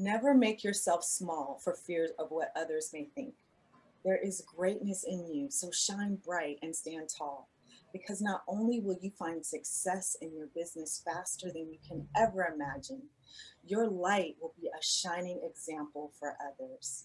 Never make yourself small for fear of what others may think. There is greatness in you, so shine bright and stand tall. Because not only will you find success in your business faster than you can ever imagine, your light will be a shining example for others.